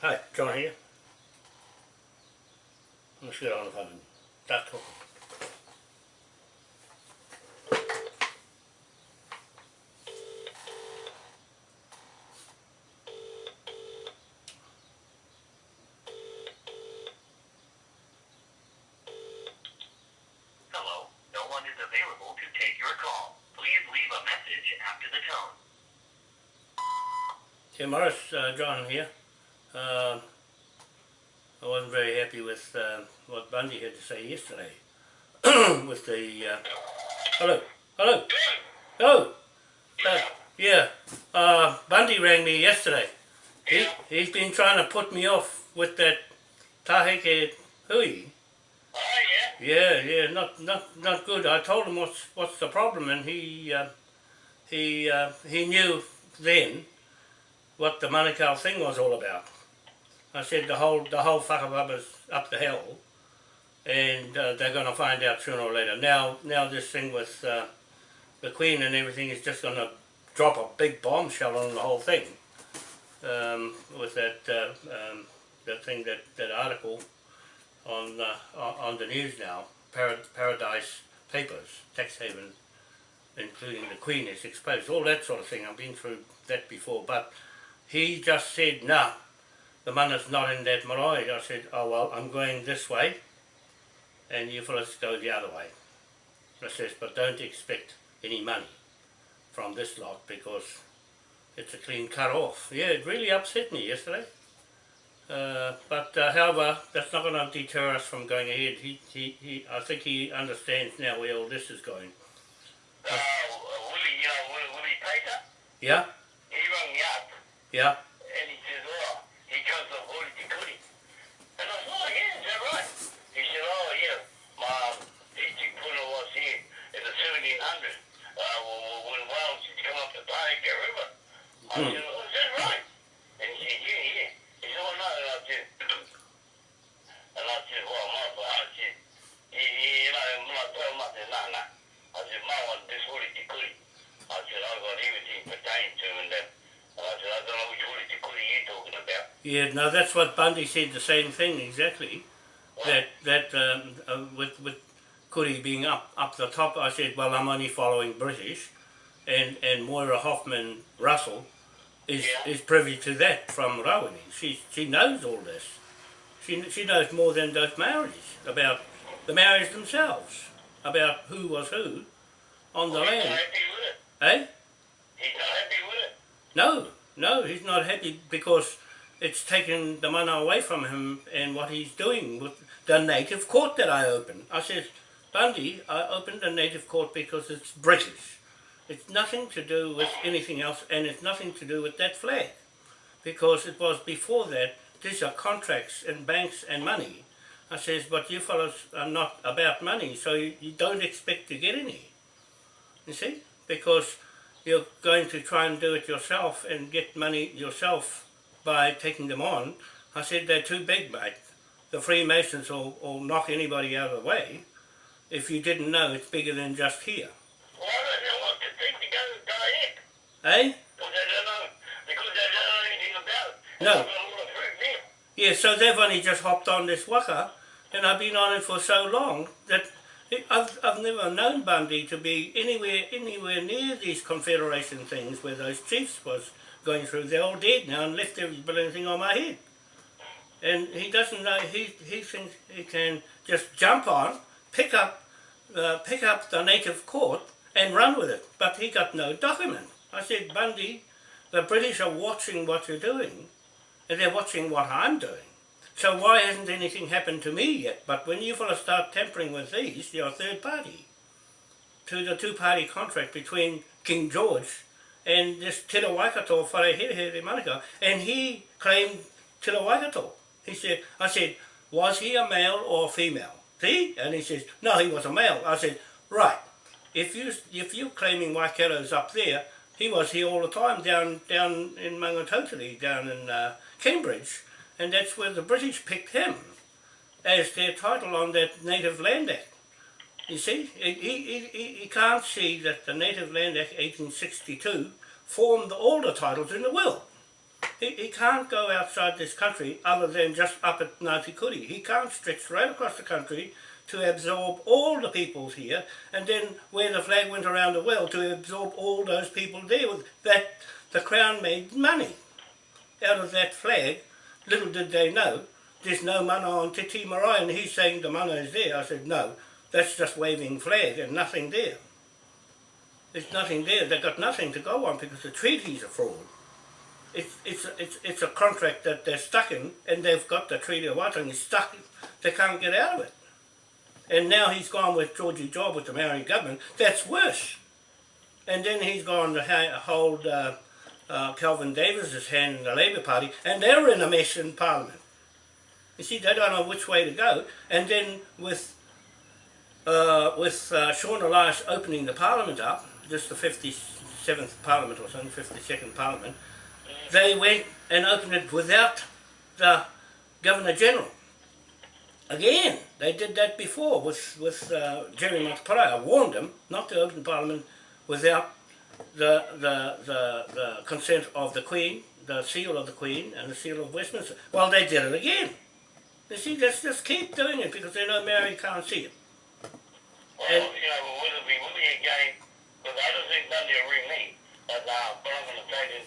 Hi, John here. Let's get on the phone. Start talking. Hello, no one is available to take your call. Please leave a message after the tone. Tim Morris, uh, John here. Uh, I wasn't very happy with uh, what Bundy had to say yesterday. with the... Uh, hello, hello, hello. Uh, yeah, uh, Bundy rang me yesterday. He, he's been trying to put me off with that Taheke Hui. Oh, yeah? Yeah, yeah, not not not good. I told him what's what's the problem, and he uh, he uh, he knew then what the Manukau thing was all about. I said the whole the whole whakabubba's up the hill, and uh, they're going to find out sooner or later. Now now this thing with uh, the Queen and everything is just going to drop a big bombshell on the whole thing. Um, with that uh, um, that thing that that article on uh, on the news now, Parad Paradise Papers, tax haven, including the Queen is exposed, all that sort of thing. I've been through that before, but he just said, "Nah, the money's not in that marae." I said, "Oh well, I'm going this way, and you fellas go the other way." I says, "But don't expect any money from this lot because it's a clean cut off." Yeah, it really upset me yesterday. Uh, but uh, however, that's not going to deter us from going ahead. He, he, he, I think he understands now where all this is going. Uh, Willie, you know, Willie, Willie Pater, Yeah, he rang me up yeah, about. yeah. No, that's what Bundy said. The same thing exactly. That that um, uh, with with Kuri being up up the top, I said, well, I'm only following British, and and Moira Hoffman Russell is Yeah. is privy to that from Rawene. She she knows all this. She she knows more than those Maoris about the Maoris themselves, about who was who on the He's not land. happy with it. Eh? He's not happy with it. No, no, he's not happy because it's taken the mana away from him and what he's doing with the native court that I opened. I said, Bundy, I opened a native court because it's British. It's nothing to do with anything else and it's nothing to do with that flag. Because it was before that, these are contracts and banks and money. I says, but you fellows are not about money, so you, you don't expect to get any. You see? Because you're going to try and do it yourself and get money yourself by taking them on. I said they're too big, mate. The Freemasons will, will knock anybody out of the way. If you didn't know, it's bigger than just here. Eh? Because they don't know, because they don't know anything about it. No. They've got a lot of proof here. Yeah, so they've only just hopped on this waka, and I've been on it for so long that I've, I've never known Bundy to be anywhere anywhere near these confederation things where those chiefs was going through. They're all dead now and left every bloody thing on my head. And he doesn't know, he, he thinks he can just jump on, pick up, uh, pick up the native court and run with it. But he got no document. I said, Bundy, the British are watching what you're doing and they're watching what I'm doing. So why hasn't anything happened to me yet? But when you fellas start tampering with these, you're a third party to the two-party contract between King George and this Te Waikato Wharehere Manukau, and he claimed Te Waikato. He said, I said, was he a male or a female? See? And he says, no, he was a male. I said, right. If you if you're claiming Waikato's up there, he was here all the time down down in Maungatautari, down in uh, Cambridge, and that's where the British picked him as their title on that Native Land Act. You see, he, he, he, he can't see that the Native Land Act 1862 formed all the titles in the will. he, he can't go outside this country other than just up at Ngāti Kuri. He can't stretch right across the country to absorb all the peoples here and then where the flag went around the world to absorb all those people there. With that the Crown made money out of that flag. Little did they know there's no mana on Te Tii Marae and he's saying the mana is there. I said no, that's just waving flag and nothing there. There's nothing there. They've got nothing to go on because the treaty's a fraud. It's, it's, it's, it's a contract that they're stuck in and they've got the Treaty of Waitangi stuck. They can't get out of it. And now he's gone with Georgie Job with the Maori government. That's worse. And then he's gone to hold uh, uh, Kelvin Davis's hand in the Labour Party and they're in a mess in Parliament. You see, they don't know which way to go. And then with uh, with uh, Sian Elias opening the Parliament up, just the 57th Parliament or something, 52nd Parliament, they went and opened it without the Governor General. Again, they did that before with, with uh, Jerry Mateparae. I warned them not to open Parliament without the, the, the, the consent of the Queen, the seal of the Queen and the seal of Westminster. Well, they did it again. You see, let's just keep doing it because they know Mary can't see it. Well, And- you know, but will it be it again? Because I don't think Dundee will ring me. But uh, but I'm going to say that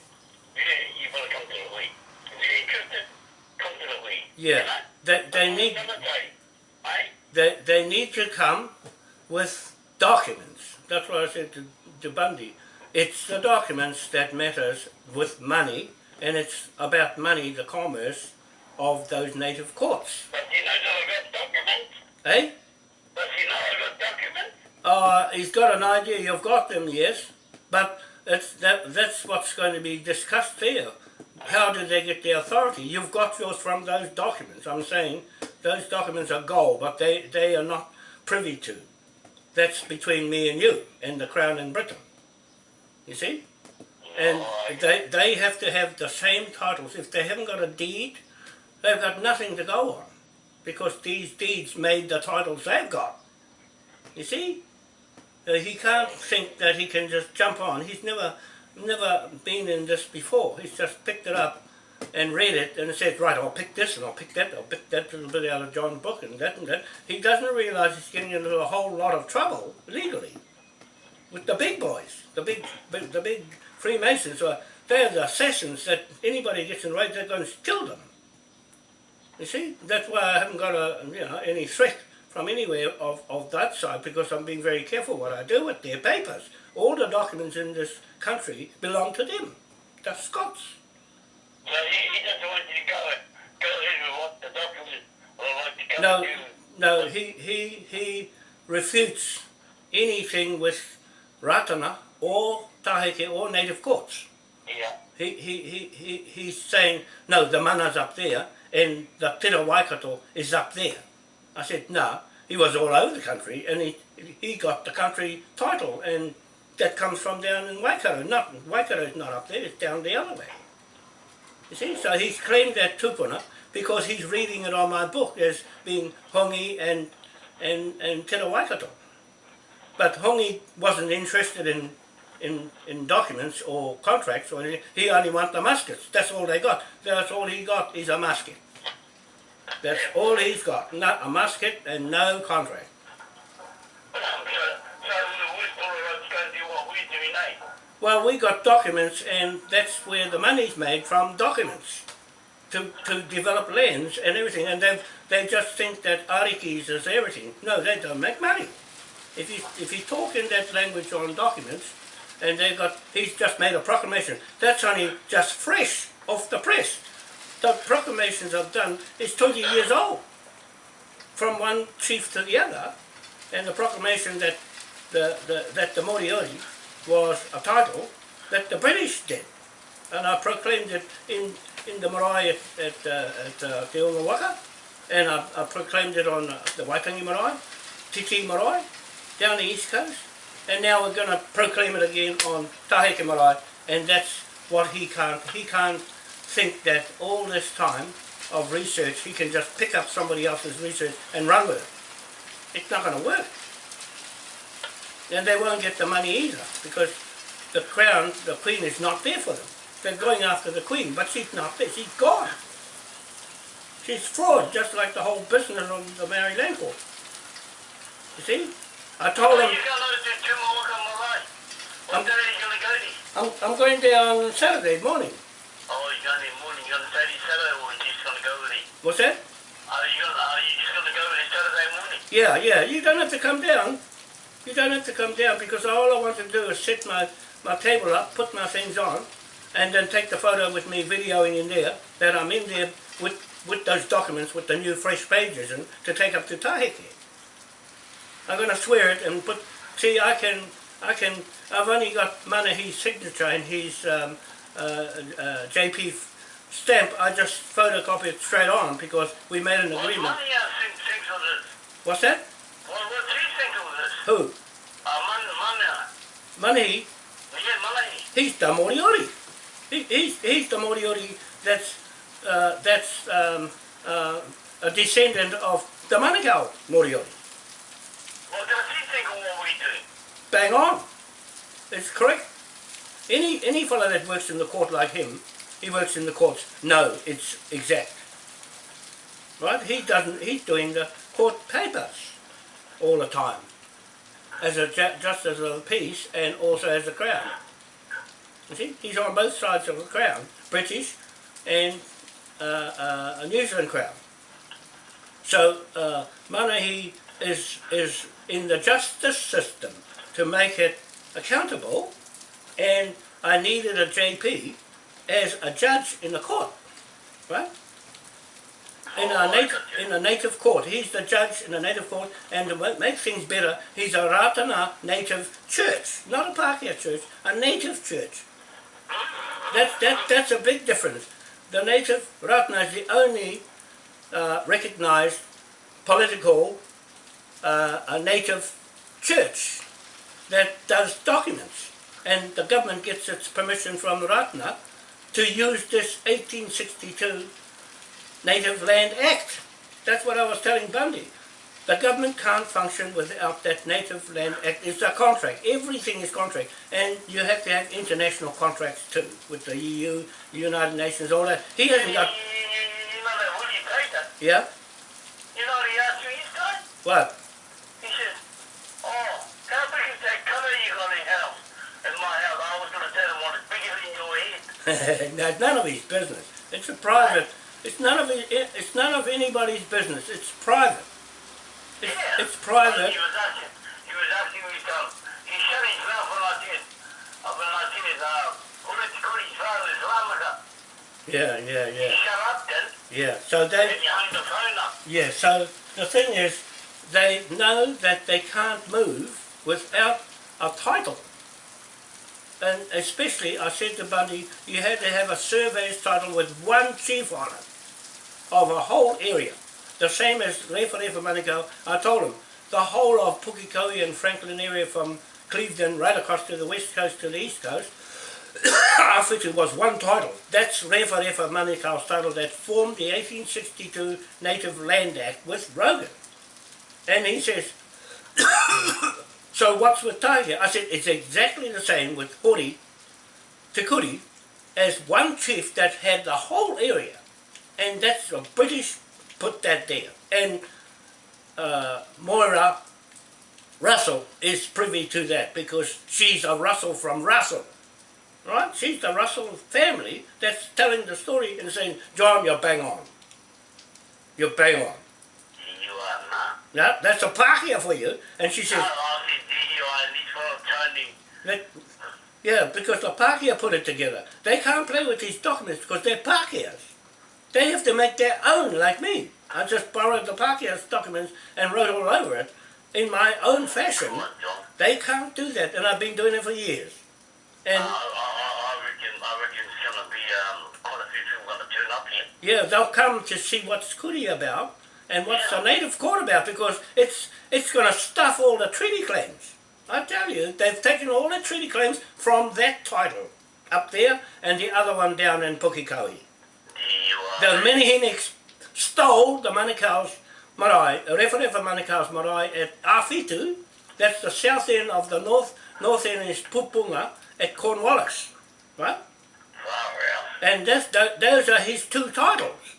you, better come to the league. If you're interested, come to the league. Yeah, they, they need gonna tell you, right? they, they need to come with documents. That's what I said to, to Bundy. It's the documents that matters with money, and it's about money, the commerce of those native courts. But you know got documents. Eh? But you know I documents. Uh, he's got an idea, you've got them, yes, but it's, that, that's what's going to be discussed there. How did they get the authority? You've got yours from those documents. I'm saying those documents are gold, but they, they are not privy to. That's between me and you and the Crown in Britain. You see? And they, they have to have the same titles. If they haven't got a deed, they've got nothing to go on. Because these deeds made the titles they've got. You see? Uh, he can't think that he can just jump on. He's never never been in this before. He's just picked it up and read it and said, right, I'll pick this and I'll pick that, I'll pick that little bit out of John's book and that and that. He doesn't realise he's getting into a whole lot of trouble legally with the big boys, the big, big the big Freemasons. Are, they're the assassins that anybody gets in right, they're going to kill them. You see, that's why I haven't got a, you know, any threat from anywhere of, of that side because I'm being very careful what I do with their papers. All the documents in this country belong to them, the Scots. So he, he doesn't want you to go go with what the documents or what the No, no, he, he, he refutes anything with Ratana or Taheke or native courts. Yeah. He, he, he, he, he's saying, no, the mana's up there and the Te Ra Waikato is up there. I said, no, he was all over the country and he, he got the country title and that comes from down in Waikato. Not, Waikato's not up there, it's down the other way. You see, so he's claimed that tupuna because he's reading it on my book as being Hongi and, and, and Te Waikato. But Hongi wasn't interested in, in, in documents or contracts or anything. He only want the muskets. That's all they got. That's all he got is a musket. That's all he's got. Not a musket and no contract. So, so we all of us going to do what we do now. Well, we got documents and that's where the money's made from documents to, to develop lands and everything. And they they just think that arikis is everything. No, they don't make money. If you, if you talk in that language on documents and they got, he's just made a proclamation. That's only just fresh off the press. The proclamations I've done is 20 years old from one chief to the other. And the proclamation that the, the, that the Moriori was a title that the British did. And I proclaimed it in, in the marae at, at, uh, at uh, Te Unga Waka, and I, I proclaimed it on uh, the Waitangi marae, Titi marae, down the east coast, and now we're going to proclaim it again on Taheke marae, and that's what he can't, he can't think that all this time of research, he can just pick up somebody else's research and run with it. It's not going to work. And they won't get the money either, because the crown, the queen is not there for them. they're going after the Queen, but she's not there, she's gone. She's fraud, just like the whole business of the Maori Land Court. You see? I told them, you got those two two more come away. What day are you gonna go there? I'm, I'm going there on Saturday morning. Oh, you're going in morning, you're gonna Saturday, Saturday, or you just gonna go there? What's that? Are you gonna, are you just gonna go there Saturday morning? Yeah, yeah, you don't have to come down. You don't have to come down because all I want to do is set my, my table up, put my things on, and then take the photo with me videoing in there, that I'm in there with, with those documents with the new fresh pages and to take up to Taheke. I'm going to swear it and put, see I can, I can, I've only got Manahi's signature and his um, uh, uh, JP stamp, I just photocopy it straight on because we made an agreement. money think, thinks of this? What's that? What, what do you think of? Who? Uh, man, man, Manahi? yeah, money. He's the Moriori. He, he's, he's the Moriori that's, uh, that's um, uh, a descendant of the Manukau Moriori. What does he think of what we do? Bang on. It's correct. Any, any fellow that works in the court like him, he works in the courts. No, it's exact. Right? He doesn't, he's doing the court papers all the time. As a ju- justice of the peace and also as a crown. You see, he's on both sides of the crown, British and uh, uh, a New Zealand crown. So uh, Manahi is is in the justice system to make it accountable, and I needed a JP as a judge in the court, right? In native in a native court, he's the judge in a native court, and to ma- make things better, he's a Ratana native church, not a Pākehā church, a native church. That's that that's a big difference. The native Ratana is the only uh, recognised political uh, a native church that does documents, and the government gets its permission from Ratana to use this 1862 Native Land Act. That's what I was telling Bundy. The government can't function without that Native Land Act. It's a contract. Everything is contract. And you have to have international contracts too, with the EU, the United Nations, all that. He hasn't got... you know that Willie Tater? Yeah? You know what he asked me this? What? He says, oh, how big is that colour you got in house? In my house, I was going to tell him what is bigger than your head. That's none of his business. It's a private. It's none of his, it's none of anybody's business. It's private. It's, Yeah. it's private. He was asking, he was asking um, he shut his mouth when I said, uh, when I said his, uh, Kuli's father is Lamaka. Yeah, yeah, He yeah, shut up then, yeah. So they, and hung the phone up. yeah. So the thing is, they know that they can't move without a title. And especially, I said to Bundy, you had to have a surveyor's title with one chief on it of a whole area. The same as Refa Refa Manukau. I told him, the whole of Pukekohe and Franklin area from Cleveland right across to the west coast to the east coast, it was one title. That's Refa Refa Manukau's title that formed the 1862 Native Land Act with Rogan. And he says, so what's with Tiger? I said, it's exactly the same with Hori, Te Kuri, as one chief that had the whole area. And that's the British put that there. And uh, Moira Russell is privy to that because she's a Russell from Russell. Right? She's the Russell family that's telling the story and saying, John, you're bang on. You're bang on. You are not. Now, that's a Pākehā for you. And she says, I said, you are, and he's full of turning. that, yeah, because the Pākehā put it together. They can't play with these documents because they're Pākehās. They have to make their own, like me. I just borrowed the Pākehā's documents and wrote all over it in my own fashion. They can't do that, and I've been doing it for years. And I, I, I reckon, I reckon it's going to be um, quite a few people going to turn up here. yeah, they'll come to see what's Kuri about and what's the native court about because it's it's going to stuff all the treaty claims. I tell you, they've taken all the treaty claims from that title up there and the other one down in Pukekohe. The Meneheniks stole the Manukau's marae, Referefa Manukau's marae at Awhitu, that's the south end of the north, north end is Puponga at Cornwallis, right? Far And those are his two titles.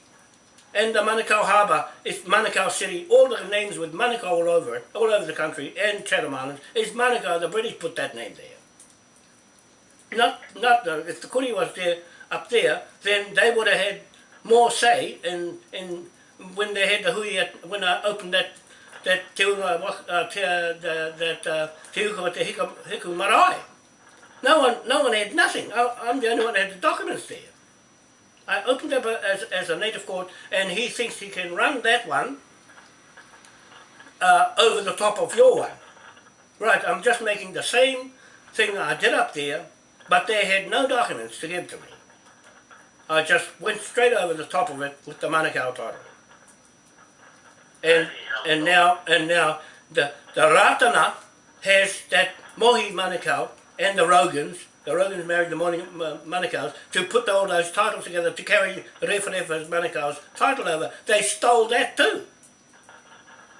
And the Manukau Harbour is Manukau City, all the names with Manukau all over it, all over the country, and Chatham Islands, is Manukau, the British put that name there. Not, not the, if the Kuri was there, up there, then they would have had more say in, in when they had the hui at, when I opened that that te unga, uh, te, uh, the, that uh, te te hiku marae. No one, no one had nothing. I, I'm the only one that had the documents there. I opened up a, as, as a native court, and he thinks he can run that one uh, over the top of your one. Right, I'm just making the same thing I did up there, but they had no documents to give to me. I just went straight over the top of it with the Manukau title. And and now and now the the Ratana has that Mohi Manukau and the Rogans. The Rogans married the Mohi Ma- Manukaus to put all those titles together to carry Referefa's Manukau's title over. They stole that too.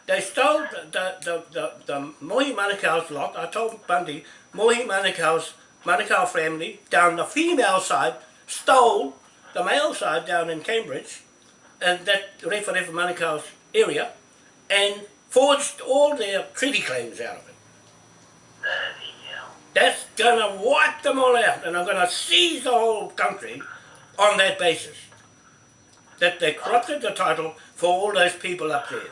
They stole the the, the, the, the Mohi Manukau's lot. I told Bundy, Mohi Manukau's Manukau family down the female side stole the male side down in Cambridge and that Referefa Manukau's area and forged all their treaty claims out of it. That's gonna wipe them all out and I'm gonna seize the whole country on that basis. That they corrupted the title for all those people up there.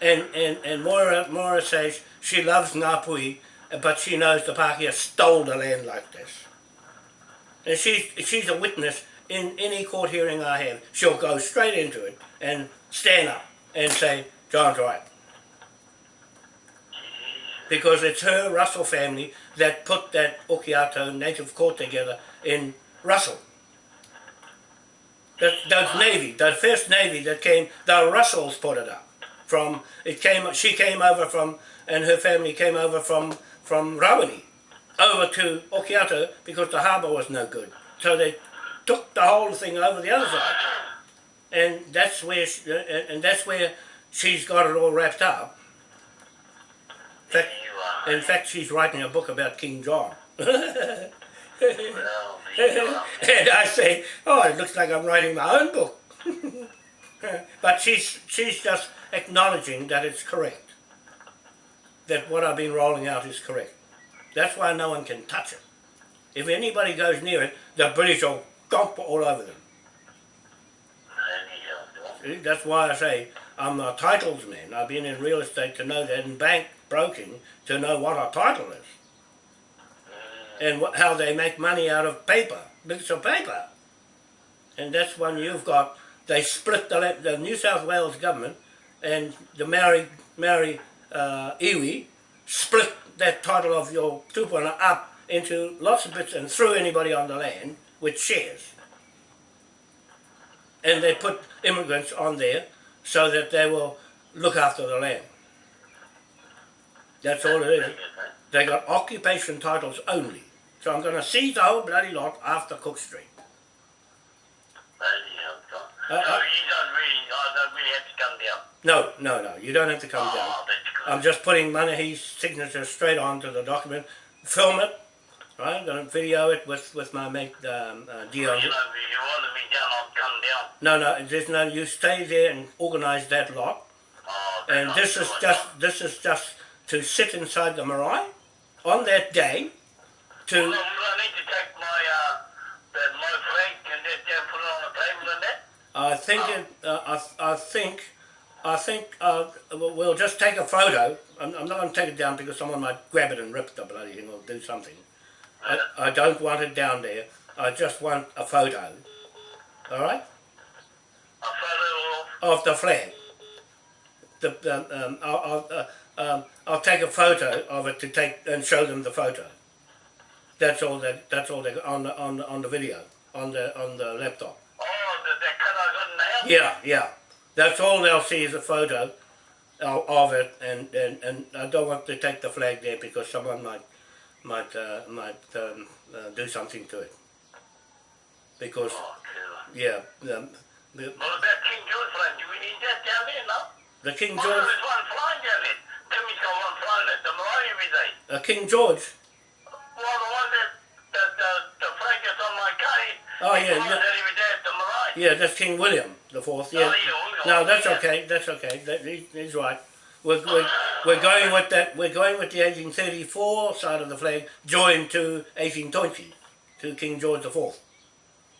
And and, and Moira Moira says she loves Ngāpuhi but she knows the Pākehā stole the land like this. And she's she's a witness in any court hearing I have. She'll go straight into it and stand up and say, John's right. Because it's her Russell family that put that Okiato native court together in Russell. That, those Navy, the first Navy that came, the Russells put it up. From it came, she came over from, and her family came over from from Rawene over to Okiato because the harbour was no good. So they took the whole thing over the other side, and that's where she, and uh, uh, and that's where she's got it all wrapped up. In fact, in fact, she's writing a book about King John. Well, you are. and I say, oh, it looks like I'm writing my own book. but she's she's just acknowledging that it's correct. That what I've been rolling out is correct. That's why no one can touch it. If anybody goes near it, the British will gomp all over them. See, That's why I say I'm a titles man. I've been in real estate to know that, and bank broking to know what a title is, and what, how they make money out of paper, bits of paper. And that's when you've got they split the, the New South Wales government and the Maori Maori uh, iwi split that title of your tupuna up into lots of bits and threw anybody on the land with shares. And they put immigrants on there so that they will look after the land. That's all it is. They got occupation titles only. So I'm going to seize the whole bloody lot after Cook Street. Uh, so uh, you don't really, I don't really have to come down. No, no, no. You don't have to come down. Oh, good. I'm just putting Manahi's signature straight onto the document. Film it, right? I'm going to video it with, with my mate um, uh, Dion. you know, if you wanted me down, I'll come down. No, no, there's no. You stay there and organise that lot. Oh, And this not is just this is just to sit inside the marae on that day to Well, I need to take my, uh, the, my flag and just put it on the table and that. I think it, uh, I, I think I think uh, we'll just take a photo. I'm, I'm not going to take it down because someone might grab it and rip the bloody thing or do something. I, I don't want it down there. I just want a photo. All right, A photo of, of the flag. The, the um, I'll, I'll, uh, um, I'll take a photo of it to take and show them the photo. That's all that. That's all they on the on the, on the video on the on the laptop. oh, the, the cut I got in the house. Yeah, yeah. That's all they'll see is a photo of, of it, and, and, and I don't want to take the flag there because someone might might uh, might um, uh, do something to it. Because Oh, yeah, um, the, What about King George flying? Do we need that down there, no? the King Oh, George, there's one flying down there. Timmy's got one flying at the marae every day. uh, King George. Well, the one that, that the, the flag that's on my car, Oh, yeah, Yeah, that's King William the Fourth. Yeah. Oh, No, that's okay. That's okay. That, he, he's right. We're, we're, we're going with that. We're going with the 1834 side of the flag, joined to 1820, to King George the Fourth.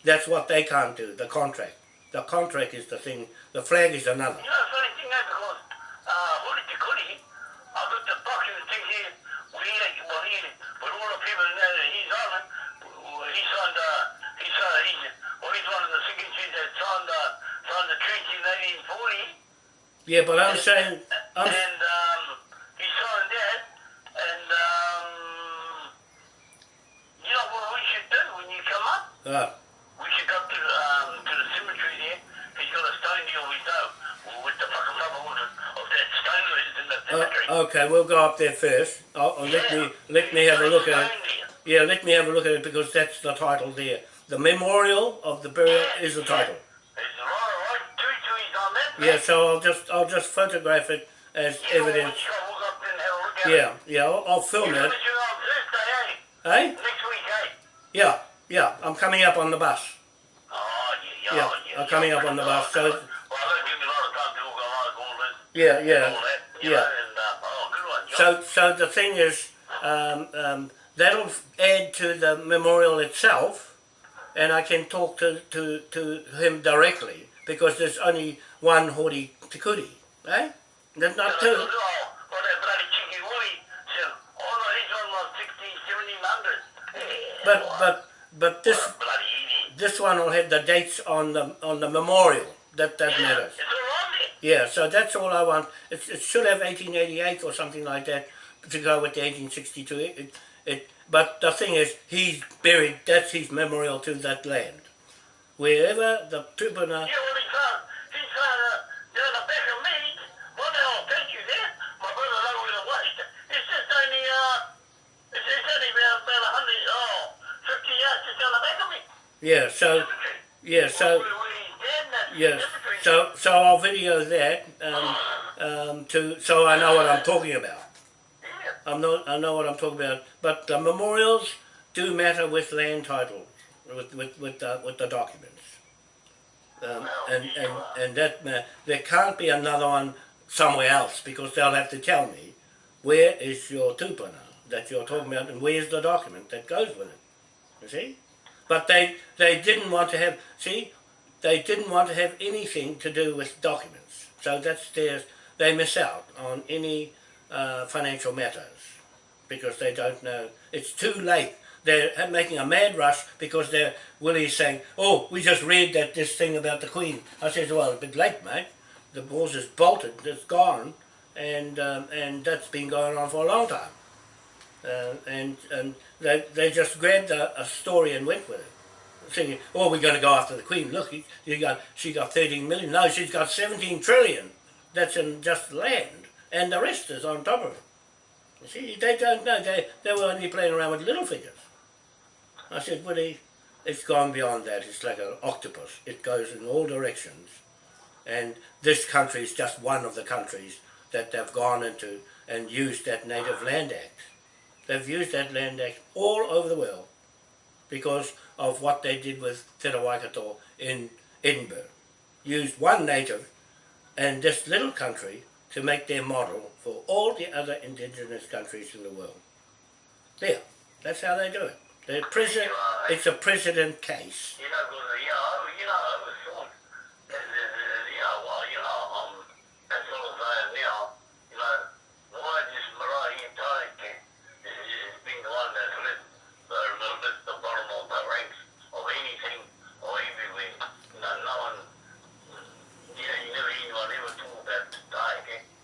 That's what they can't do. The contract. The contract is the thing. The flag is another. You know, the funny thing is because uh, Huli Te Kuri, I got the fucking thing here, well, he, well, he, but all the people that he's on it, well, he signed, uh, he signed, he's, well, he's one of the signatories that signed, uh, signed the 1840. Yeah, but I'm saying, I'm, and um, he signed that, and um, you know what we should do when you come up? uh, We should go to, um, to the cemetery there. He's got a stone here with, uh, with the fucking rubber of, of that stone that is in the cemetery. uh, okay, we'll go up there first. Oh, oh, let me let me have a look at it. Yeah, let me have a look at it because that's the title there. The memorial of the burial is the title. It's Yeah, so I'll just I'll just photograph it as evidence. Yeah, yeah, I'll, I'll film it. Thursday, eh? Hey? Next week, eh? Yeah, yeah, I'm coming up on the bus. Oh, yeah, Yeah, yeah. I'm coming up on the bus, so- Well, give me a lot of time to all this. Yeah, yeah, that, yeah. know, and, uh, oh, good one. So, so the thing is, um, um, that'll add to the memorial itself, and I can talk to, to, to him directly because there's only one Hori Te Kuri, eh? There's not two. well, that bloody cheeky woolly said, no, he's on like 16, 1700. Yeah, But but but this what a bloody idiot. this one will have the dates on the on the memorial. That that Yeah, matters. it's all on there. Yeah, so that's all I want. It, it should have 1888 or something like that to go with the 1862. It, it, it, but the thing is, he's buried, that's his memorial to that land. Wherever the Tupuna, Yeah, well, he's found, he's found, uh, down the back of me, one day I'll take you there, my brother know where the waste. It's just only, uh, it's, it's only about, about a hundred, oh, 50 yards just down the back of me. yeah, so, yeah, so, Where, where he's dead, and that yes, so, so I'll video that um, um, to, so I know what I'm talking about. I'm not, I know what I'm talking about. But the memorials do matter with land titles, with with with the, with the documents. Um, and, and and that ma- there can't be another one somewhere else because they'll have to tell me where is your tupuna that you're talking about and where's the document that goes with it. You see, but they they didn't want to have see they didn't want to have anything to do with documents. So that's theirs. They miss out on any uh, financial matters because they don't know. It's too late. They're making a mad rush because they're Willie's saying, "Oh, we just read that this thing about the Queen." I said, "Well, a bit late, mate. The horse is bolted. It's gone, and um, and that's been going on for a long time." Uh, and and they they just grabbed a, a story and went with it, thinking, "Oh, we're going to go after the Queen. Look, you got she got 13 million. No, she's got 17 trillion. That's in just land, and the rest is on top of it." You see, they don't know. They, they were only playing around with little figures. I said, Willie, it's gone beyond that. It's like an octopus. It goes in all directions. And this country is just one of the countries that they've gone into and used that Native Land Act. They've used that Land Act all over the world because of what they did with Te Waikato in Edinburgh. Used one native and this little country to make their model for all the other indigenous countries in the world. There, that's how they do it. They're president, it's a precedent case. You know, you know, you know, you know, well, you know, um, that's all I'm saying now, you know, why this is, is being the one that's lit the, the, the, the bottom of the ranks of anything or everywhere. You know, no one, you know, you never anyone ever talk about.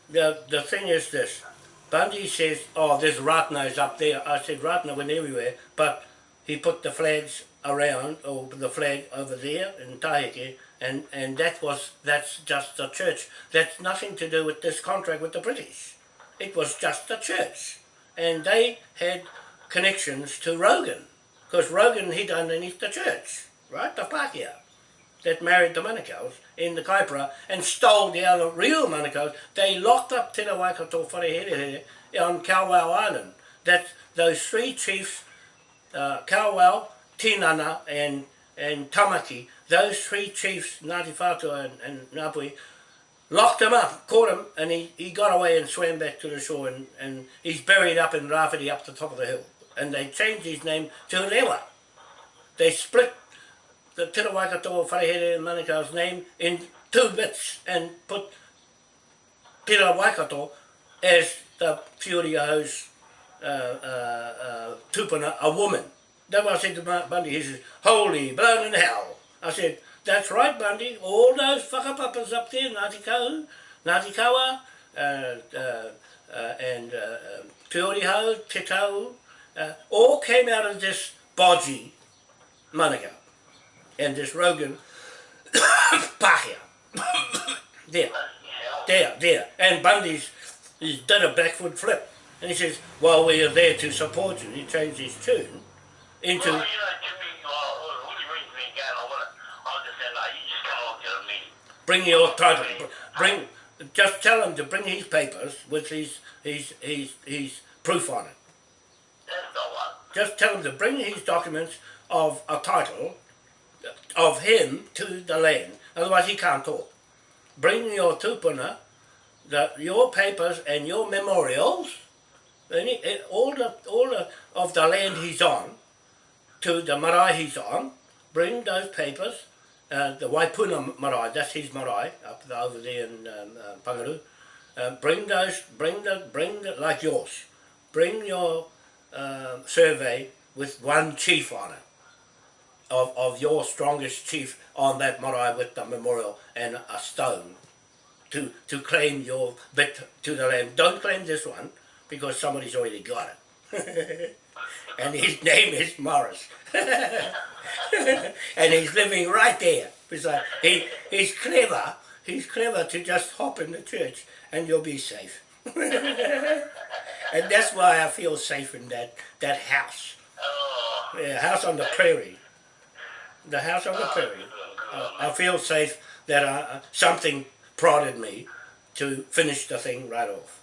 The, the thing is this, Bundy says, oh, there's Ratanas up there. I said, Ratana went everywhere, but he put the flags around, or the flag over there in Taheke, and, and that was, that's just the church. That's nothing to do with this contract with the British. It was just the church. And they had connections to Rogan, because Rogan hid underneath the church, right, the Pākehā that married the Manukau's in the Kaipara and stole the other real Manukau's. They locked up Te Waikato Wharehere on Kawau Island. That those three chiefs, uh, Tinana and and Tamaki, those three chiefs, Ngāti Whātua and, and Ngāpuhi, locked him up, caught him, and he, he got away and swam back to the shore, and, and he's buried up in Rāwhiti up the top of the hill. And they changed his name to Lewa. They split the Tira Waikato Wharehere and Manukau's name in two bits and put Tira Waikato as the Whiuriaho's uh, uh, uh, tupuna, a woman. That's I said to Bundy. He says, holy in hell. I said, that's right, Bundy. All those whakapapas up there, Ngāti Kau, Ngāti Kawa, uh, uh, uh, and uh, uh, Whiuriho, Te Tau, uh, all came out of this bodgy Manukau and this Rogan Pahia. there, there, there. And Bundy's he did a backward flip. And he says, well, we are there to support you. He changed his tune into, Well, uh, you know, to me, well, when you bring me I want to, I'll just say, no, you just come along to the meeting. bring your title, bring, just tell him to bring his papers with his, his, his, his proof on it. That's the one. Just tell him to bring his documents of a title of him to the land. Otherwise he can't talk. Bring your tupuna, the, your papers and your memorials, eh, all the all the, of the land he's on, to the marae he's on. Bring those papers. Uh, the Waipuna marae, that's his marae up there, over there in um, uh, Pangaru. Uh, bring those, bring the, bring the, like yours. Bring your um survey with one chief on it of, of your strongest chief on that marae with the memorial and a stone to, to claim your bit to the land. Don't claim this one because somebody's already got it. and his name is Morris. and he's living right there. Beside, he, he's clever. He's clever to just hop in the church and you'll be safe. and that's why I feel safe in that, that house. Yeah, house on the prairie. The house on the prairie. Uh, I feel safe that uh, something prodded me to finish the thing right off.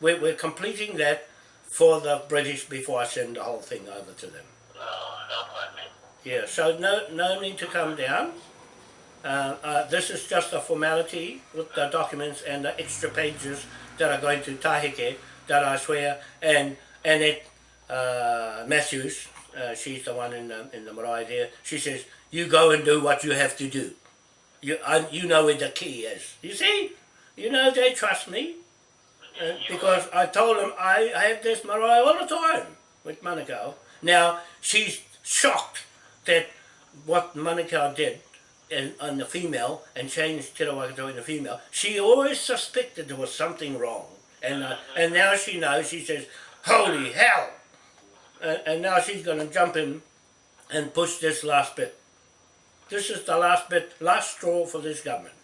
We're, we're completing that for the British before I send the whole thing over to them. no, no. Yeah, so no, no need to come down. Uh, uh, this is just a formality with the documents and the extra pages that are going to Taheke that I swear, and Annette uh, Matthews, uh, she's the one in the, in the marae there, she says, you go and do what you have to do. You, I, you know where the key is. You see? You know, they trust me. Uh, because I told them I, I have this marae all the time with Manukau. Now, she's shocked that what Manukau did in, on the female and changed Te Rawakato in the female, she always suspected there was something wrong. And, uh, and now she knows, she says, holy hell! And, and now she's going to jump in and push this last bit. This is the last bit, last straw for this government.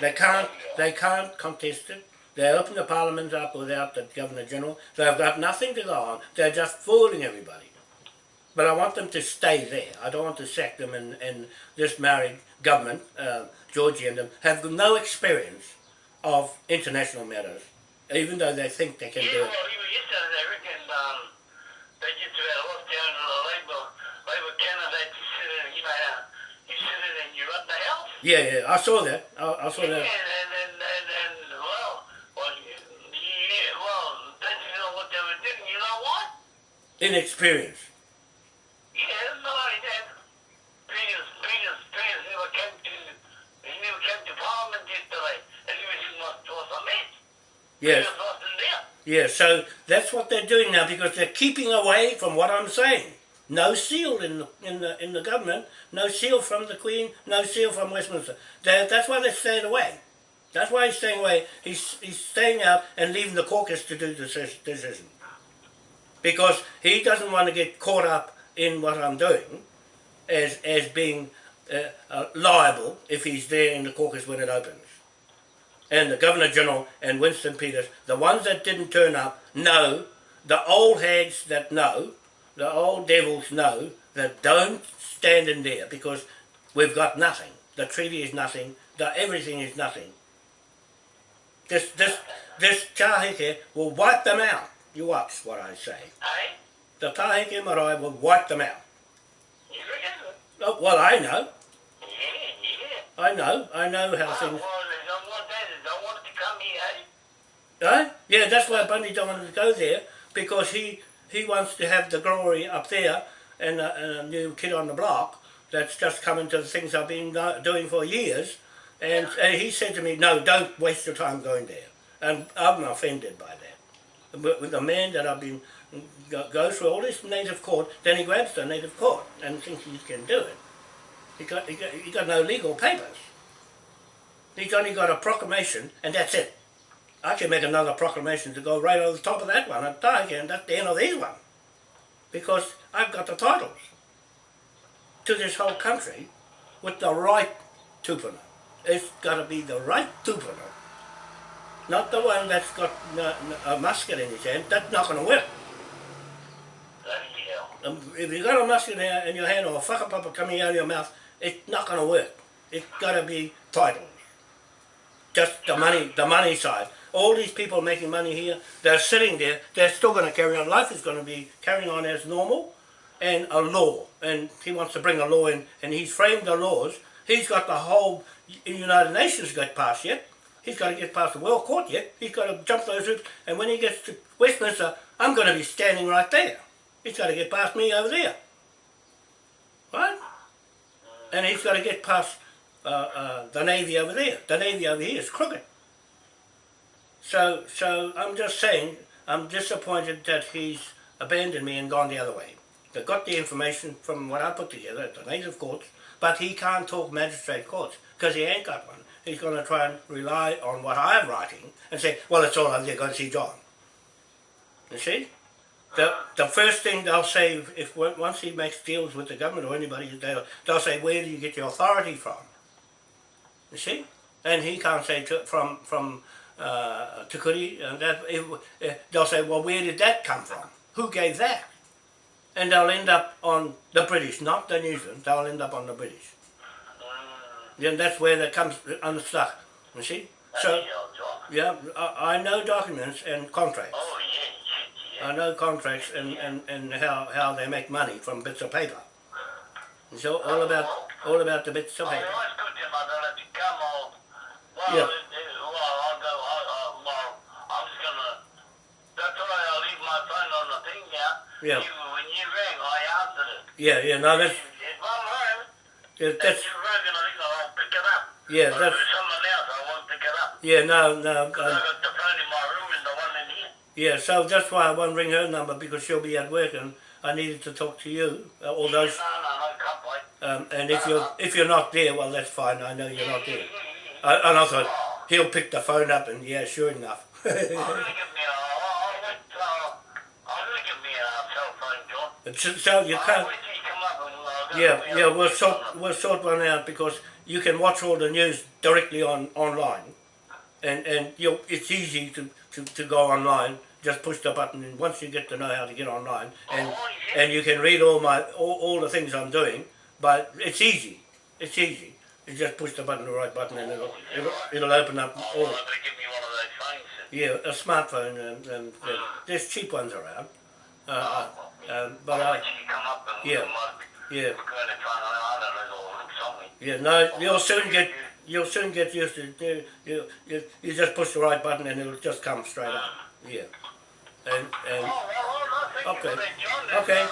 They can't, they can't contest it. They open the parliament up without the Governor General. They've got nothing to go on. They're just fooling everybody. But I want them to stay there. I don't want to sack them and, and this married government, uh, Georgie and them, have no experience of international matters, even though they think they can do well, it. even yeah, well, that's what they were doing. You know what? Inexperience. Yes, my dad, Piers, Piers, Piers, never came to, he was, was, was a mess. Yes. Peters wasn't there. Yeah, so that's what they're doing now because they're keeping away from what I'm saying. No seal in the in the in the government, no seal from the Queen, no seal from Westminster. they that's why they're staying away. That's why he's staying away. He's he's staying out and leaving the caucus to do the decision. Because he doesn't want to get caught up in what I'm doing as as being uh, uh, liable if he's there in the caucus when it opens and the Governor General and Winston Peters, the ones that didn't turn up, know, the old hags that know, the old devils know, that don't stand in there because we've got nothing. The treaty is nothing, the everything is nothing. This this this Taheke will wipe them out. You watch what I say. Hey? The Taheke Marae will wipe them out. Oh, well, I know. Yeah, yeah. I know. I know how Oh, things... well, they don't want that. They don't want it to come here, eh? Yeah, that's why Bundy don't want to go there because he he wants to have the glory up there and a, and a new kid on the block that's just coming to the things I've been doing for years. And, and he said to me, no, don't waste your time going there. And I'm offended by that. But with the man that I've been go, goes through all this native court, then he grabs the native court and thinks he can do it. He got, he got, he got no legal papers. He's only got a proclamation and that's it. I can make another proclamation to go right over the top of that one and I can, that's the end of this one. Because I've got the titles to this whole country with the right tupuna. It's got to be the right tupuna. Not the one that's got a musket in his hand. That's not going to work. Um, if you've got a musket in in your hand or a whakapapa coming out of your mouth, it's not going to work. It's got to be titles. Just the money, the money side. All these people making money here, they're sitting there. They're still going to carry on. Life is going to be carrying on as normal, and a law. And he wants to bring a law in, and he's framed the laws. He's got the whole United Nations got past yet. He's got to get past the World Court yet. He's got to jump those hoops. And when he gets to Westminster, I'm going to be standing right there. He's got to get past me over there. Right? And he's got to get past uh, uh, the Navy over there. The Navy over here is crooked. So, so I'm just saying, I'm disappointed that he's abandoned me and gone the other way. They got the information from what I put together at the native courts, but he can't talk magistrate courts because he ain't got one. He's going to try and rely on what I'm writing and say, well, it's all over there, go and see John. You see? The, the first thing they'll say, if, if once he makes deals with the government or anybody, they'll, they'll say, where do you get your authority from? You see? And he can't say to, from from uh, Te Kuri, and that if, uh, they'll say, well, where did that come from? Who gave that? And they'll end up on the British, not the New Zealand. They'll end up on the British. Then that's where that comes unstuck. You see? So Bloody hell, John. yeah, I, I know documents and contracts. Oh, yeah, yeah, yeah. I know contracts and, and, and how, how they make money from bits of paper. It's all, all about all about the bits of Oh, paper. no, it's good to my daughter to come on. Well, Yeah. it, it, well, I'll go, I, I, well, I'm just gonna, that's why I'll leave my phone on the thing now. Yeah. You, when you rang, I answered it. Yeah, yeah, no, that's If, if I'm home, yeah, if that's you rang and I think I'll pick it up. yeah, But that's it's someone else, I won't pick it up. yeah, no, no, Because I um, got the phone in my room and the one in here. yeah. So that's why I won't ring her number because she'll be at work and I needed to talk to you. Uh, all those, No, no, no, can't wait. um, and if you're if you're not there, well, that's fine. I know you're not there. I, and I thought he'll pick the phone up and yeah, sure enough. I'll really give me a, I'll wait, uh, I'll really give me a cell phone, John. But so, so you can't. wait till you come up and I'll Yeah, yeah, we'll sort we'll sort one out because you can watch all the news directly on online, and and you it's easy to, to, to go online. Just push the button, and once you get to know how to get online, oh, and Oh, yeah. and you can read all my all, all the things I'm doing. But it's easy, it's easy. You just push the button, the right button, and it'll it'll, it'll open up Oh, all. well, I better give me one of those phones. Yeah, a smartphone, and, and, and ah. there's cheap ones around. Uh, uh, um, but I, wait till you come up and yeah, yeah. go to try and I don't know, or look something. Yeah, no, you'll soon get you'll soon get used to it. You, you, you, you just push the right button and it'll just come straight up. Yeah. And and Oh, well, well, no, thank Okay. you for that, John. That's, Okay. Uh,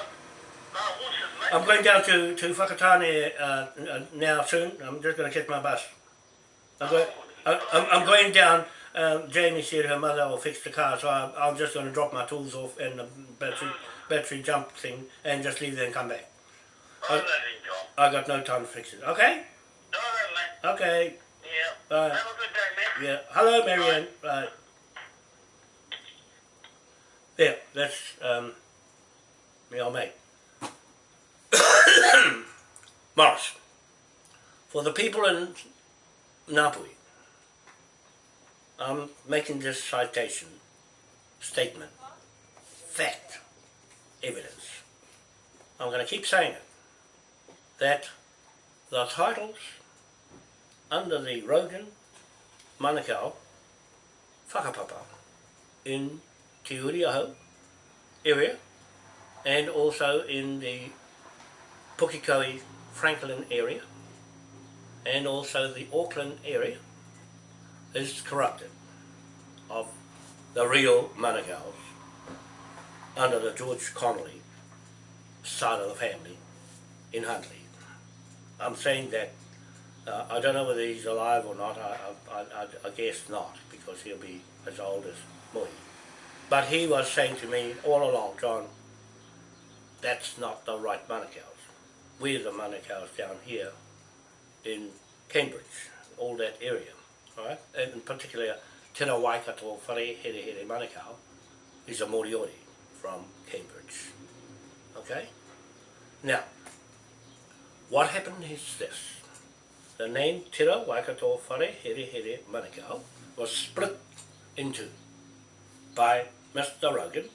no, horses, mate. I'm going down to to Whakatane uh, uh, now soon. I'm just going to catch my bus. I'm going, I- I'm, I'm going down. Um, Jamie said her mother will fix the car, so I, I'm just going to drop my tools off and the battery battery jump thing and just leave there and come back. I got no time to fix it. Okay. No, no, mate. Okay. Yeah. Bye. Have a good day, man. Yeah. Hello, Marianne. Right. There, that's um, me old mate. Morris. For the people in Ngāpuhi, I'm making this citation, statement, fact, evidence. I'm going to keep saying it. That the titles under the Rogan Manukau whakapapa in Te Uriaho area and also in the Pukekohe, Franklin area, and also the Auckland area is corrupted of the real Manukau's under the George Connolly side of the family in Huntly. I'm saying that uh, I don't know whether he's alive or not. I, I, I, I guess not because he'll be as old as me. But he was saying to me all along, John, that's not the right Manukau's. We're the Manukau's down here in Cambridge, all that area, right? And in Tena Waikato Whare Here Here Manukau is a Moriori from Cambridge. Okay? Now, what happened is this. The name Tira Waikato Whare Here Here Manukau was split into by Mr. Rogan,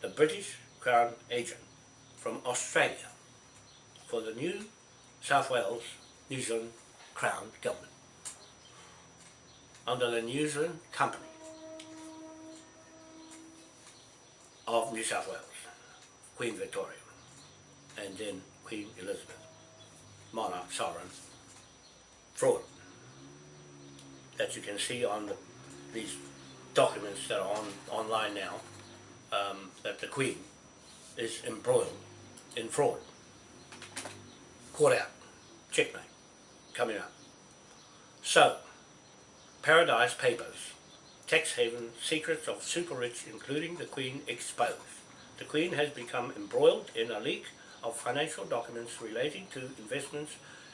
the British Crown agent from Australia for the New South Wales, New Zealand Crown government under the New Zealand Company of New South Wales, Queen Victoria, and then Queen Elizabeth, monarch, sovereign, fraud that you can see on the, these documents that are on online now, um, that the Queen is embroiled in fraud. Caught out, checkmate, coming up. So, Paradise Papers, tax haven secrets of super rich including the Queen exposed. The Queen has become embroiled in a leak of financial documents relating to investments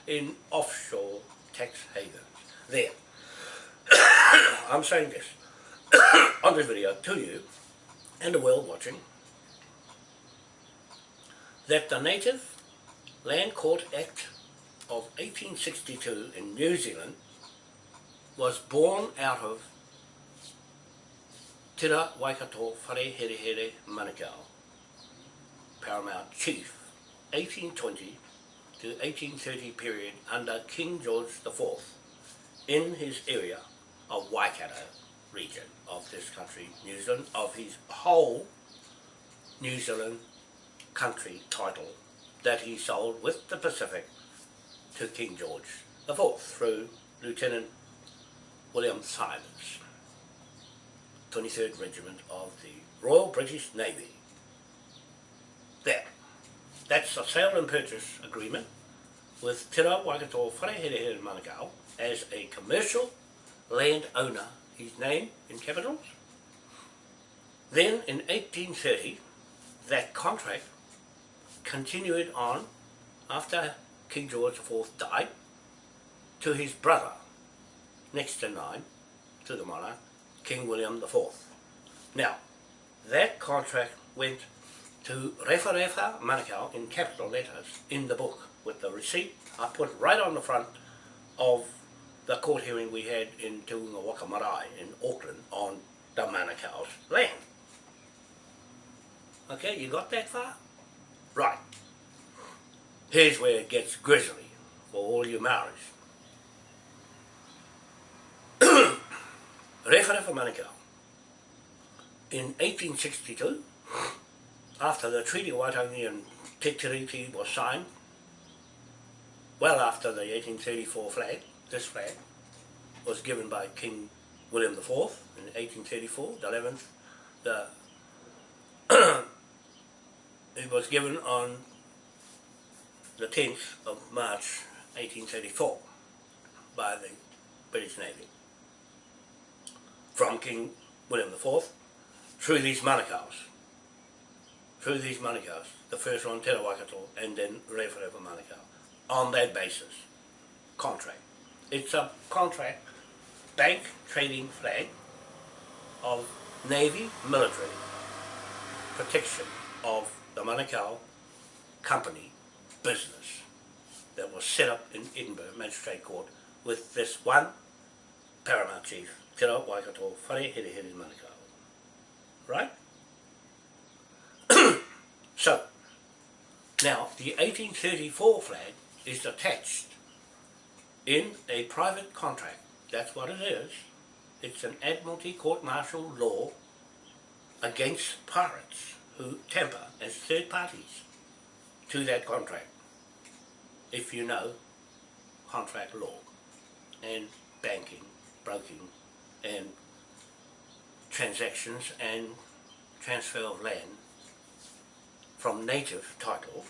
in offshore tax havens. There. I'm saying this on this video to you and the world watching that the Native Land Court Act of 1862 in New Zealand was born out of Tira Waikato Here Manukau, Paramount Chief, 1820 to 1830 period under King George IV in his area of Waikato region of this country, New Zealand, of his whole New Zealand country title that he sold with the Pacific to King George IV through Lieutenant William Simons, 23rd Regiment of the Royal British Navy. There. That's a sale and purchase agreement with Te Rā Waikato Wharehere Manukau as a commercial landowner, his name in capitals. Then in 1830, that contract continued on after King George IV died to his brother, next in line to the monarch, King William IV. Now, that contract went to Refa Refa Manukau in capital letters in the book with the receipt I put right on the front of the court hearing we had in Te Unga Waka Marae in Auckland on the Manukau's land. Okay, you got that far? Right. Here's where it gets grisly for all you Maoris. Refa Refa Manukau. In 1862, after the Treaty of Waitangi and Te Tiriti was signed, well after the 1834 flag, this flag, was given by King William IV in 1834, the 11th, the it was given on the 10th of March 1834 by the British Navy from King William IV through these Manukau's through these Manukau's the first one Te Waikato and then Refa Manukau on that basis contract. It's a contract bank trading flag of Navy military protection of the Manukau company business that was set up in Edinburgh Magistrate Court with this one paramount chief, Te Waikato Whare Here Here Manukau. Right? so, now the 1834 flag is attached in a private contract. That's what it is. It's an Admiralty court-martial law against pirates who tamper as third parties to that contract. if you know contract law and banking, broking and transactions and transfer of land from native title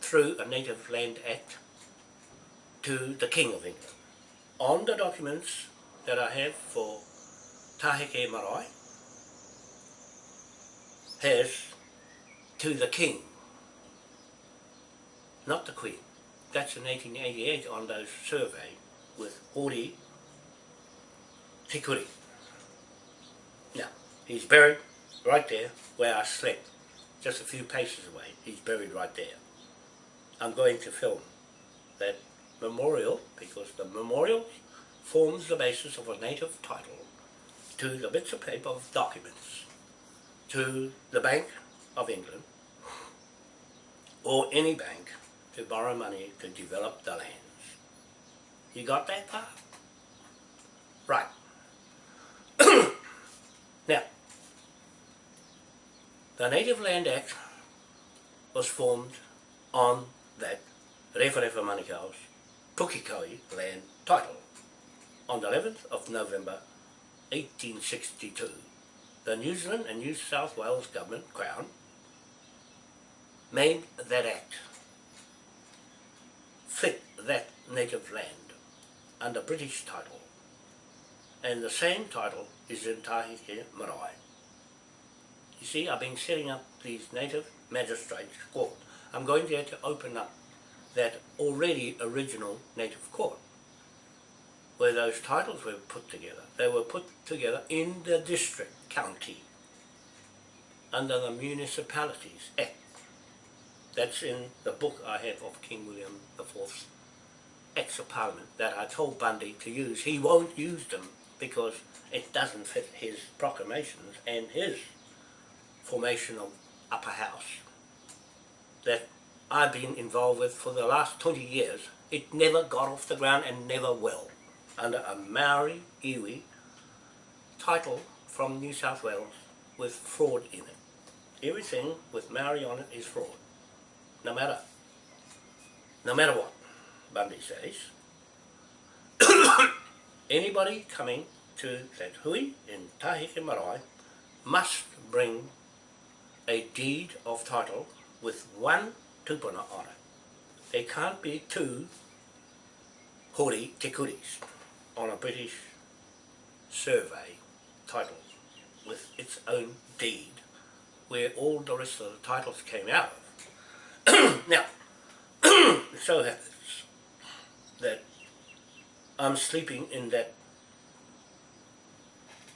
through a Native Land Act to the King of England. On the documents that I have for Taheke Marae has to the King, not the Queen. That's in 1888 on those survey with Hori Te Kuri. Now, he's buried right there where I slept, just a few paces away. He's buried right there. I'm going to film that memorial because the memorial forms the basis of a native title to the bits of paper of documents to the Bank of England or any bank to borrow money to develop the lands. You got that part? Right. now, the Native Land Act was formed on that Rewharewha Manukau's Pukekohe land title on the 11th of November 1862. The New Zealand and New South Wales Government, Crown, made that act, fit that native land under British title, and the same title is in Taheke Marae. You see, I've been setting up these native magistrates court. I'm going there to open up that already original native court where those titles were put together. They were put together in the district county under the Municipalities Act. That's in the book I have of King William IV's Acts of Parliament that I told Bundy to use. He won't use them because it doesn't fit his proclamations and his formation of upper house that I've been involved with for the last 20 years. It never got off the ground and never will under a Maori iwi title from New South Wales with fraud in it. Everything with Maori on it is fraud. No matter. No matter what, Bundy says. Anybody coming to that hui in Taheke Marae must bring a deed of title with one tupuna on it. There can't be two hori te kuris on a British survey title with its own deed where all the rest of the titles came out of. now, it so happens that I'm sleeping in that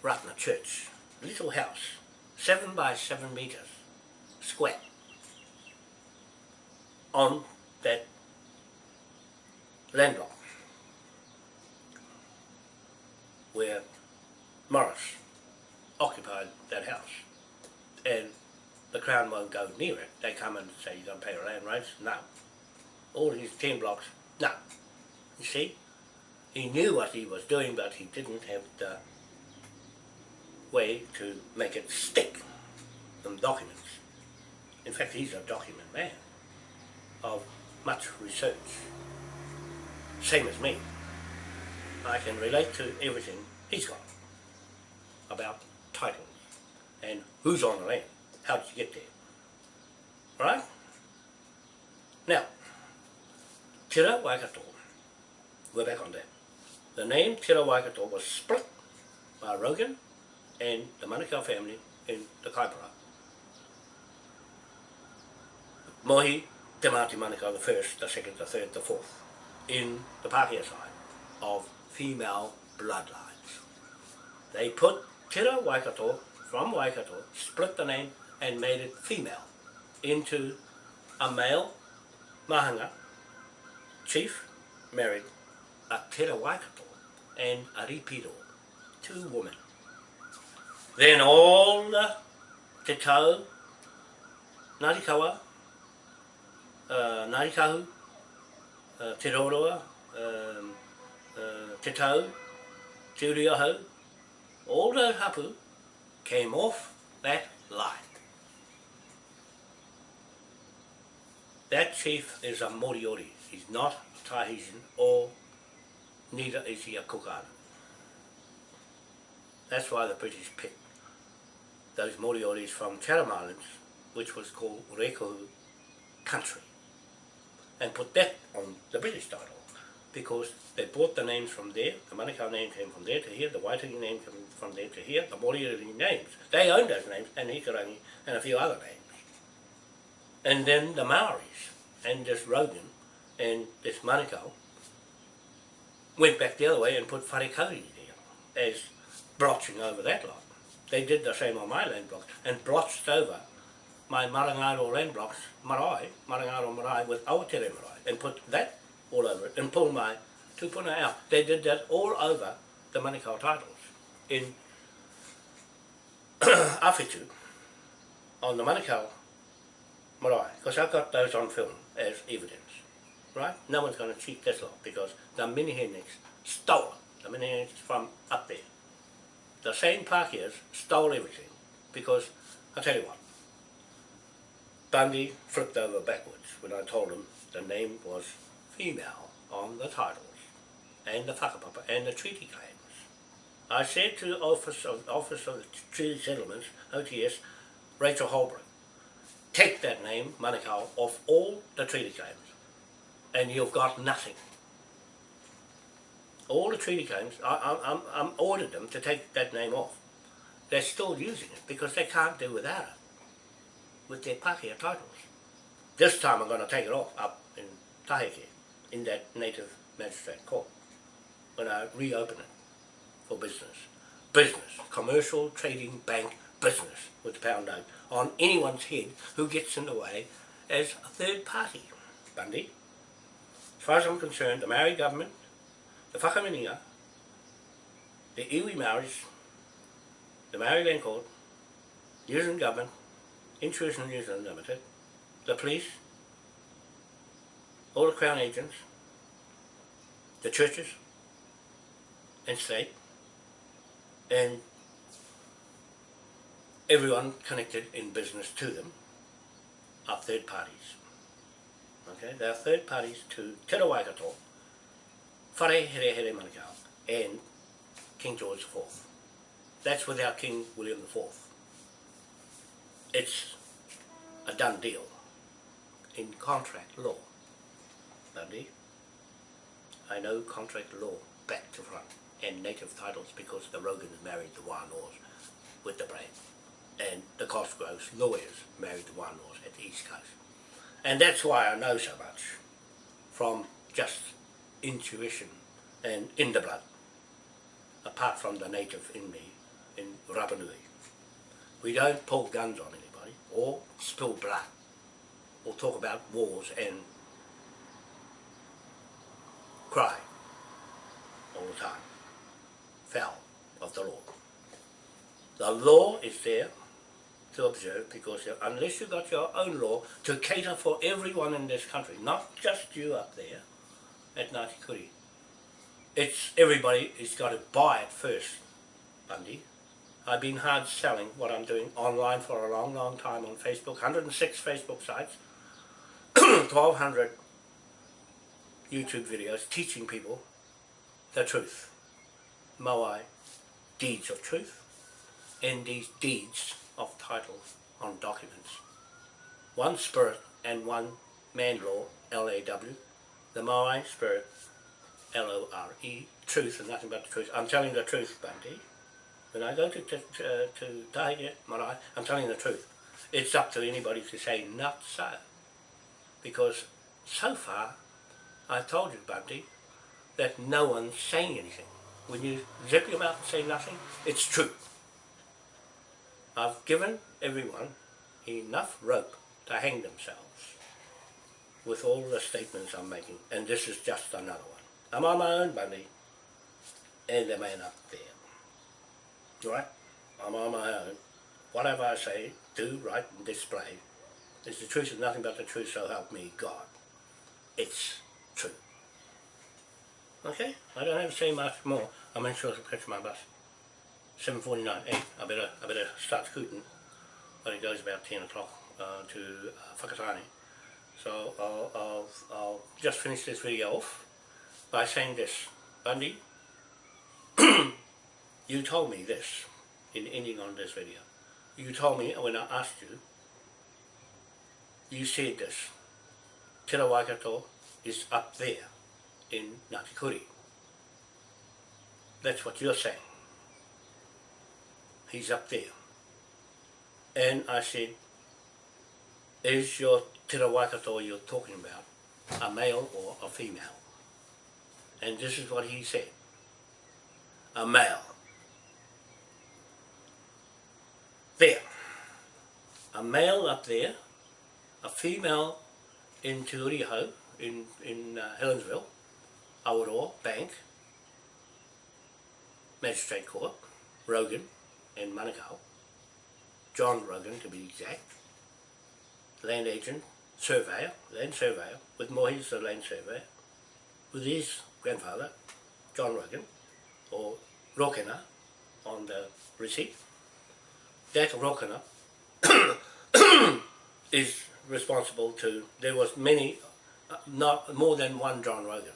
Ratana church, little house, seven by seven meters, square, on that landlocked where Morris occupied that house. And the Crown won't go near it. They come and say, you don't pay your land rates? No. All these 10 blocks? No. You see? He knew what he was doing, but he didn't have the way to make it stick, some documents. In fact, he's a document man of much research. Same as me. I can relate to everything he's got about titles and who's on the land. How did you get there? Right? Now, Tira Waikato, we're back on that. The name Tira Waikato was split by Rogan and the Manukau family in the Kaipara. Mohi, Te Māti Manukau, the first, the second, the third, the fourth, in the Pākehā side of female bloodlines. They put Tira Waikato from Waikato, split the name and made it female into a male mahanga, chief, married a Tira Waikato and a Ripido, two women. Then all the Te Tau, Ngāti Kawa, uh, Ngāti Kahu, uh, Te Roroa, um, uh, Te Tau, Te Uriaho, all those hapu came off that line. That chief is a Moriori. He's not Tahitian or neither is he a Cook Island. That's why the British picked those Morioris from Chatham Islands, which was called Rekohu country, and put that on the British title because they bought the names from there, the Manukau name came from there to here, the Waitangi name came from there to here, the Moriori names. They owned those names, and Hikarangi, and a few other names. And then the Maoris, and this Rogan, and this Manukau, went back the other way and put Wharekauri there, as blotching over that lot. They did the same on my land block and blotched over my Marangaro land blocks, marae, Marangaro marae with Awatere marae, and put that all over it, and pull my tupuna out. They did that all over the Manukau titles in Awhitu, on the Manukau marae, because I've got those on film as evidence, right? No one's going to cheat this lot, because the Miniheniks stole the Miniheniks from up there. The same Pākehās stole everything, because, I'll tell you what, Bundy flipped over backwards when I told him the name was female on the titles and the whakapapa and the treaty claims. I said to the Office of, Office of Treaty Settlements, OTS, Rachel Holbrook, take that name, Manukau, off all the treaty claims and you've got nothing. All the treaty claims, I, I, I'm, I'm ordered them to take that name off. They're still using it because they can't do without it with their Pākehā titles. This time I'm going to take it off up in Taheke, in that native magistrate court, when I reopen it for business. Business, commercial, trading, bank, business with the pound note on anyone's head who gets in the way as a third party. Bundy, as far as I'm concerned, the Maori government, the Whakaminenga, the Iwi Maoris, the Maori Land Court, New Zealand government, Intrusion New Zealand Limited, the police, all the Crown agents, the churches and state, and everyone connected in business to them are third parties. Okay, they are third parties to Te Rawaikato, Whare Here Here Manukau, and King George IV. That's without King William IV it's a done deal in contract law. Bundy, I know contract law back to front and native titles because the Rogans married the Wānoas with the brand and the Cosgroves lawyers married the Wānoas at the East Coast. And that's why I know so much from just intuition and in the blood apart from the native in me in Rapanui. We don't pull guns on anybody or spill blood or talk about wars and cry all the time. Foul of the law. The law is there to observe because unless you've got your own law to cater for everyone in this country, not just you up there at Ngāti Kuri, it's everybody has got to buy it first, Bundy. I've been hard selling what I'm doing online for a long, long time on Facebook. 106 Facebook sites, 1200 YouTube videos teaching people the truth. Moai, deeds of truth, and these deeds of titles on documents. One spirit and one man law, L-A-W, the Moai spirit, L-O-R-E, truth and nothing but the truth. I'm telling the truth, Bundy. When I go to, to, to, uh, to Taheke Marae, I'm telling the truth. It's up to anybody to say not so. Because so far, I've told you, Bundy, that no one's saying anything. When you zip your mouth and say nothing, it's true. I've given everyone enough rope to hang themselves with all the statements I'm making, and this is just another one. I'm on my own, Bundy, and the man up there right? I'm on my own. Whatever I say, do, write and display is the truth and nothing but the truth, so help me God. It's true. Okay? I don't have to say much more. I'm in short catch my bus. 7.49, 8. I better, I better start scooting. But it goes about 10 o'clock uh, to uh. So I'll, I'll, I'll just finish this video off by saying this. Bundy, you told me this in ending on this video. You told me when I asked you, you said this. Te Waikato is up there in Ngāti That's what you're saying. He's up there. And I said, is your Te Waikato you're talking about a male or a female? And this is what he said. A male. There. A male up there, a female in Te in, in uh, Helensville, Awaroa, Bank, Magistrate Court, Rogan, and Manukau, John Rogan to be exact, land agent, surveyor, land surveyor, with Mohi's the land surveyor, with his grandfather, John Rogan, or Rokena on the receipt. That Rokena is responsible to, there was many, uh, not more than one John Rogan.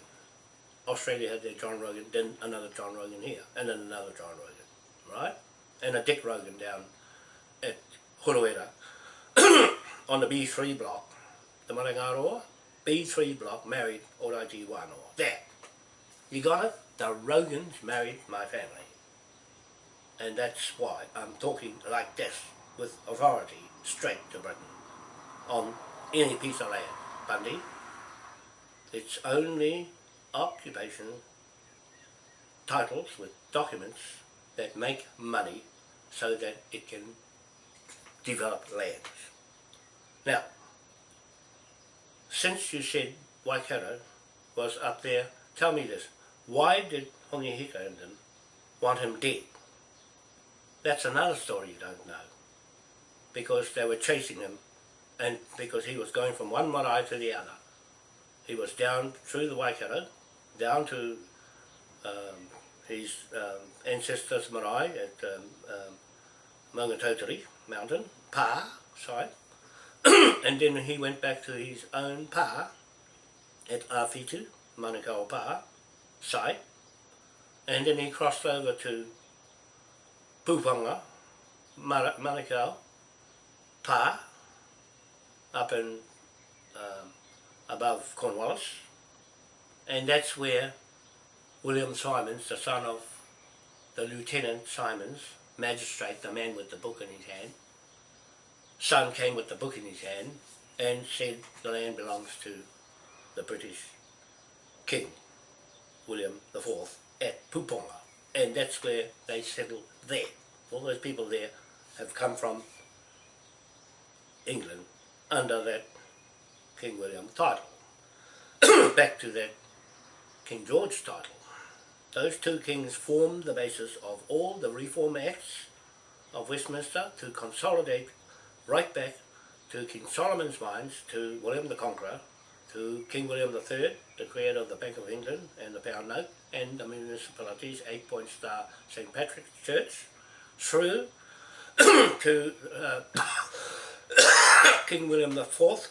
Australia had their John Rogan, then another John Rogan here, and then another John Rogan, right? And a Dick Rogan down at Huruera on the B3 block, the Marangaroa, B3 block married Oraiji Wanoa. There. You got it? The Rogans married my family. And that's why I'm talking like this, with authority, straight to Britain, on any piece of land. Bundy, it's only occupation titles with documents that make money so that it can develop lands. Now, since you said Waikato was up there, tell me this, why did Hongi Hika and them want him dead? That's another story you don't know. Because they were chasing him and because he was going from one marae to the other. He was down through the Waikato, down to um, his um, ancestors' marae at um, um, Mangatauteri mountain, Pa side, and then he went back to his own Pa at Awhitu, Manukau Pa site, and then he crossed over to Pupanga, Manukau Pa, up in um, above Cornwallis, and that's where William Simons, the son of the Lieutenant Simons, magistrate, the man with the book in his hand, son came with the book in his hand and said the land belongs to the British King, William IV, at Puponga. And that's where they settled there. All those people there have come from England under that King William title. Back to that King George title. Those two kings formed the basis of all the Reform Acts of Westminster to consolidate right back to King Solomon's mines, to William the Conqueror, to King William III, the creator of the Bank of England and the pound note, and the municipality's eight-point star St. Patrick's Church, through to uh, King William IV,